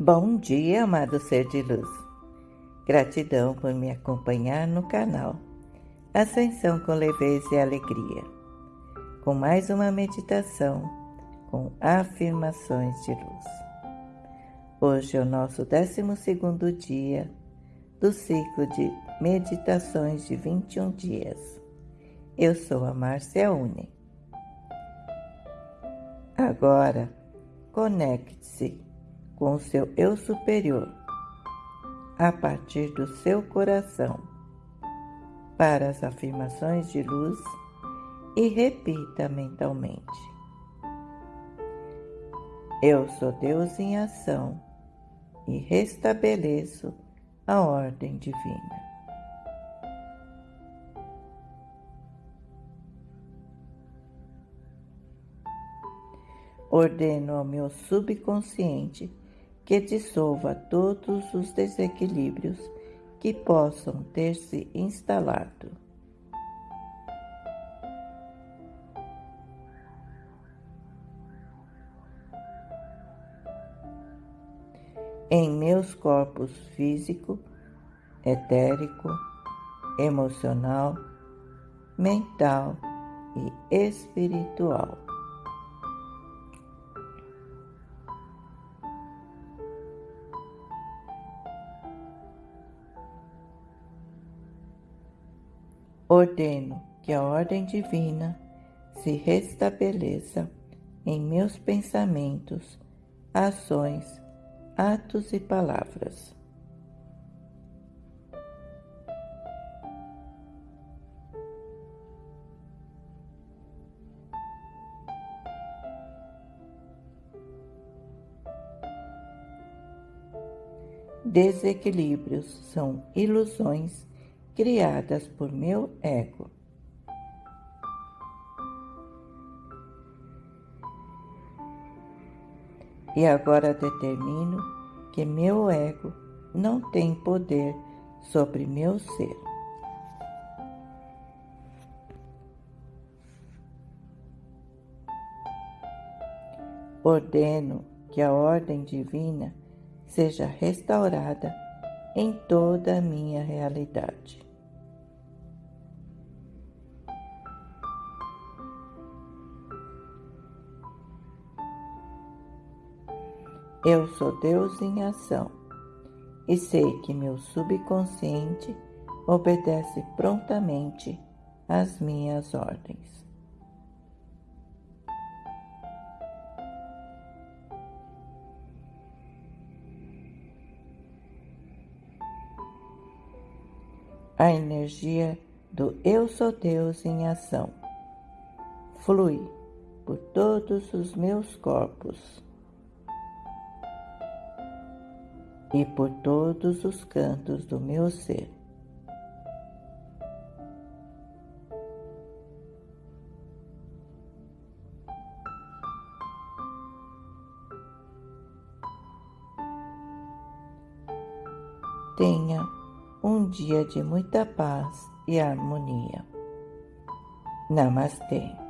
Bom dia, amado ser de luz. Gratidão por me acompanhar no canal Ascensão com Leveza e Alegria, com mais uma meditação com afirmações de luz. Hoje é o nosso 12 dia do ciclo de meditações de 21 dias. Eu sou a Márcia Une. Agora, conecte-se com o seu eu superior, a partir do seu coração, para as afirmações de luz e repita mentalmente: Eu sou Deus em ação e restabeleço a ordem divina. Ordeno ao meu subconsciente que dissolva todos os desequilíbrios que possam ter se instalado. Em meus corpos físico, etérico, emocional, mental e espiritual. Ordeno que a ordem divina se restabeleça em meus pensamentos, ações, atos e palavras. Desequilíbrios são ilusões criadas por meu ego. E agora determino que meu ego não tem poder sobre meu ser. Ordeno que a ordem divina seja restaurada em toda a minha realidade. Eu sou Deus em ação e sei que meu subconsciente obedece prontamente às minhas ordens. A energia do Eu sou Deus em ação flui por todos os meus corpos e por todos os cantos do meu ser. Tenha um dia de muita paz e harmonia. Namastê.